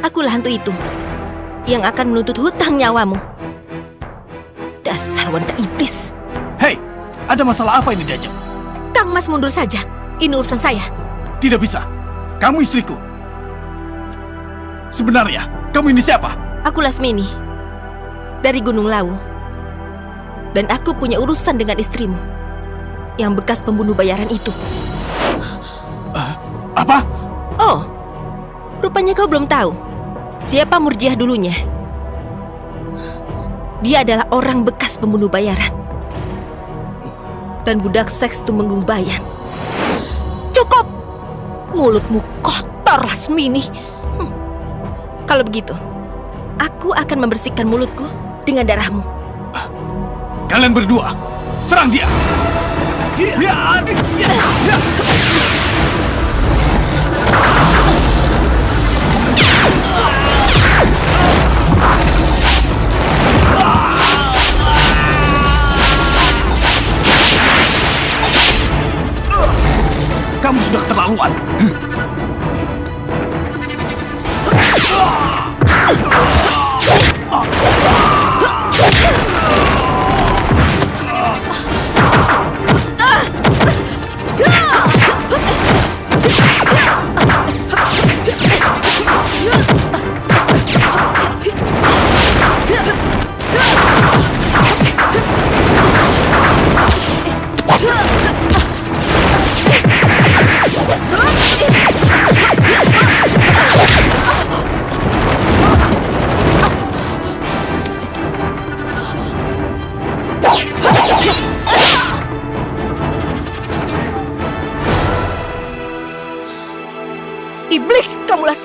Akulah hantu itu yang akan menuntut hutang nyawamu. Dasar wanita iblis. Hei, ada masalah apa ini Diajeng? Kang Mas mundur saja. Ini urusan saya. Tidak bisa. Kamu istriku. Sebenarnya, kamu ini siapa? Aku Lasmini dari Gunung Lawu. Dan aku punya urusan dengan istrimu yang bekas pembunuh bayaran itu. Uh, apa? Oh, rupanya kau belum tahu siapa Murjiah dulunya. Dia adalah orang bekas pembunuh bayaran. Dan budak seks Tumenggung Bayan. Cukup! Mulutmu kotor, Lasmini. Hm. Kalau begitu, aku akan membersihkan mulutku dengan darahmu. Kalian berdua, serang dia! Ya, ya, ya,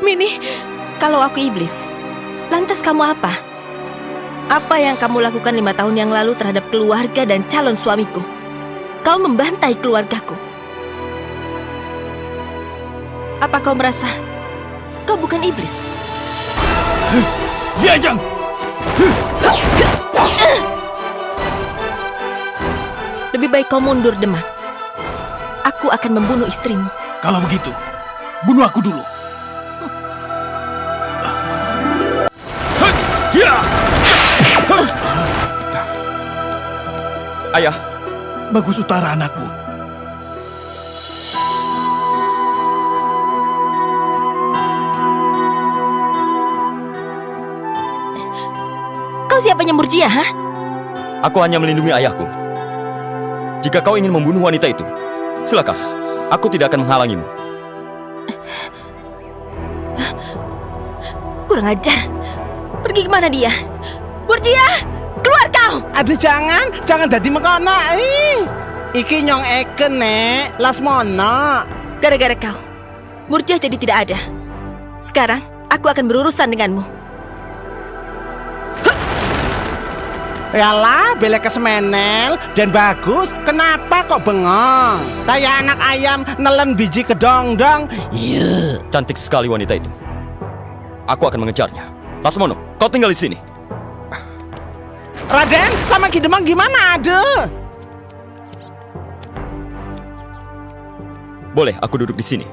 Lasmini. Kalau aku iblis, lantas kamu apa? Apa yang kamu lakukan lima tahun yang lalu terhadap keluarga dan calon suamiku? Kau membantai keluargaku. Apa kau merasa kau bukan iblis? Diajang! Lebih baik kau mundur, Demak. Aku akan membunuh istrimu. Kalau begitu, bunuh aku dulu. Ayah. Bagus Utara anakku. Kau siapanya Murjia, ha? Aku hanya melindungi ayahku. Jika kau ingin membunuh wanita itu, silakan. Aku tidak akan menghalangimu. Kurang ajar. Pergi ke mana dia? Murjia, keluar kau! Aduh jangan, jangan jadi mengkono. Ih, iki nyong eken nek, lasmono. Gara-gara kau, Murjah jadi tidak ada. Sekarang, aku akan berurusan denganmu. Yalah, belek kesemenel dan bagus. Kenapa kok bengong? Kayak anak ayam nelen biji kedong-dong. Iya. Cantik sekali wanita itu. Aku akan mengejarnya. Lasmono, kau tinggal di sini. Raden, sama Ki Demang gimana ada? Boleh, aku duduk di sini.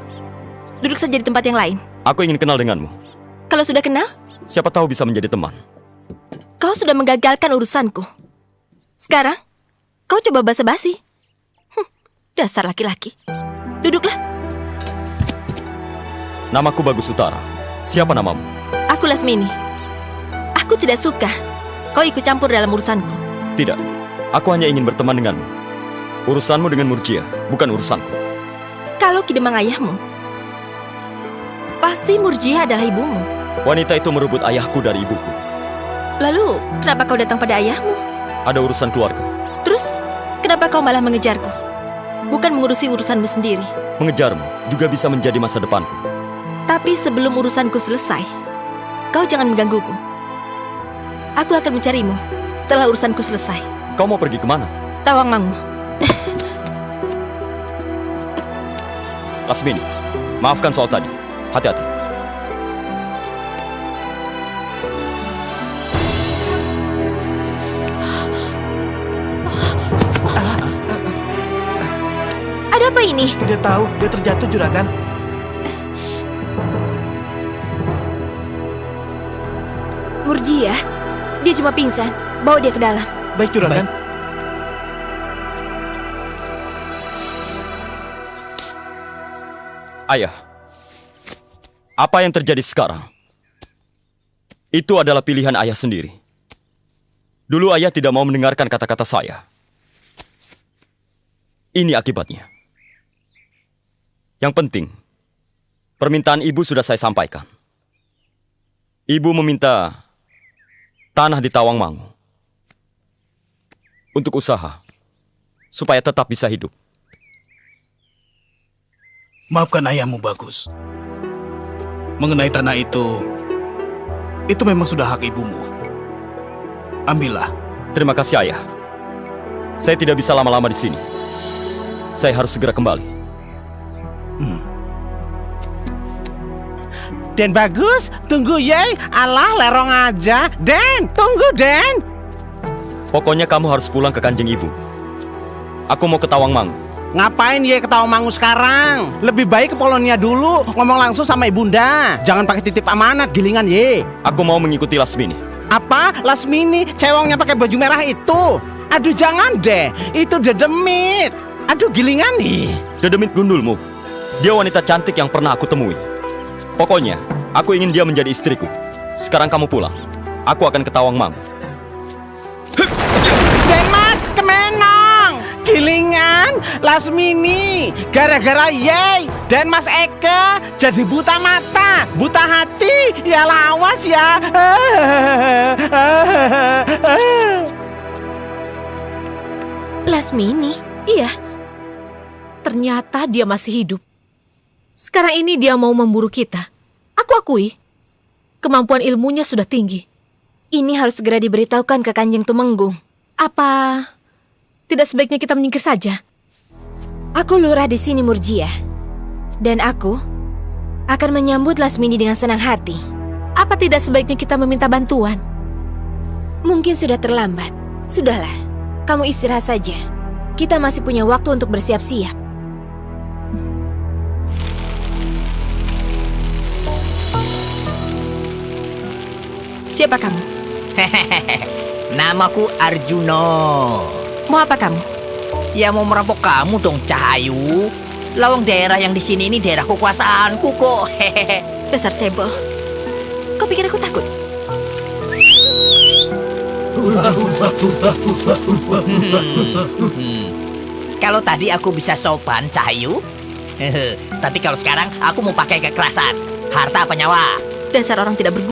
Duduk saja di tempat yang lain. Aku ingin kenal denganmu. Kalau sudah kenal, Siapa tahu bisa menjadi teman. kau sudah menggagalkan urusanku. Sekarang, kau coba basa-basi. Hm, dasar laki-laki. Duduklah. Namaku Bagus Utara. Siapa namamu? Aku Lasmini. Aku tidak suka kau ikut campur dalam urusanku. Tidak. Aku hanya ingin berteman denganmu. Urusanmu dengan Murjia, bukan urusanku. Kalau Kidemang ayahmu, pasti Murjia adalah ibumu. Wanita itu merebut ayahku dari ibuku. Lalu, kenapa kau datang pada ayahmu? Ada urusan keluarga. Terus, kenapa kau malah mengejarku? Bukan mengurusi urusanmu sendiri. Mengejarmu juga bisa menjadi masa depanku. Tapi sebelum urusanku selesai, kau jangan menggangguku. Aku akan mencarimu setelah urusanku selesai. Kau mau pergi ke mana? Tawang Mangu. Lasmini, maafkan soal tadi. Hati-hati. Ada apa ini? Tidak tahu, dia terjatuh juragan. Murjia, dia cuma pingsan. Bawa dia ke dalam. Baik, Juragan. Ayah, apa yang terjadi sekarang? Itu adalah pilihan ayah sendiri. Dulu ayah tidak mau mendengarkan kata-kata saya. Ini akibatnya. Yang penting, permintaan ibu sudah saya sampaikan. Ibu meminta tanah di Tawangmangu untuk usaha supaya tetap bisa hidup. Maafkan ayahmu, Bagus. Mengenai tanah itu, itu memang sudah hak ibumu. Ambillah. Terima kasih ayah. Saya tidak bisa lama-lama di sini. Saya harus segera kembali. Den bagus, tunggu ye. Alah lerong aja. Den, tunggu Den. Pokoknya kamu harus pulang ke kanjeng ibu. Aku mau ke Tawangmangu. Ngapain ye ketawa mangu sekarang? Lebih baik ke Polonia dulu, ngomong langsung sama ibunda. Jangan pakai titip amanat, gilingan ye. Aku mau mengikuti Lasmini. Apa? Lasmini, cewongnya pakai baju merah itu. Aduh jangan deh, itu dedemit. Aduh gilingan nih. Dedemit gundulmu. Dia wanita cantik yang pernah aku temui. Pokoknya, aku ingin dia menjadi istriku. Sekarang kamu pulang. Aku akan ke Tawangmangu. Den mas, kemenang. Gilingan, Lasmini, gara-gara ye dan Mas Eka jadi buta mata, buta hati, ya lawas ya. Lasmini? Iya. Ternyata dia masih hidup. Sekarang ini dia mau memburu kita. Aku akui. Kemampuan ilmunya sudah tinggi. Ini harus segera diberitahukan ke Kanjeng Tumenggung. Apa tidak sebaiknya kita menyingkir saja? Aku lurah di sini Murjia. Dan aku akan menyambut Lasmini dengan senang hati. Apa tidak sebaiknya kita meminta bantuan? Mungkin sudah terlambat. Sudahlah, kamu istirahat saja. Kita masih punya waktu untuk bersiap-siap. Siapa kamu? Namaku Arjuno. Mau apa kamu? Ya mau merampok kamu dong, Cahayu. Lawang daerah yang di sini ini daerah kekuasaanku kok. Hehehe. Dasar cebol. Kau pikir aku takut? Hmm. Kalau tadi aku bisa sopan, Cahayu. Tapi kalau sekarang aku mau pakai kekerasan. Harta apa nyawa? Dasar orang tidak berguna.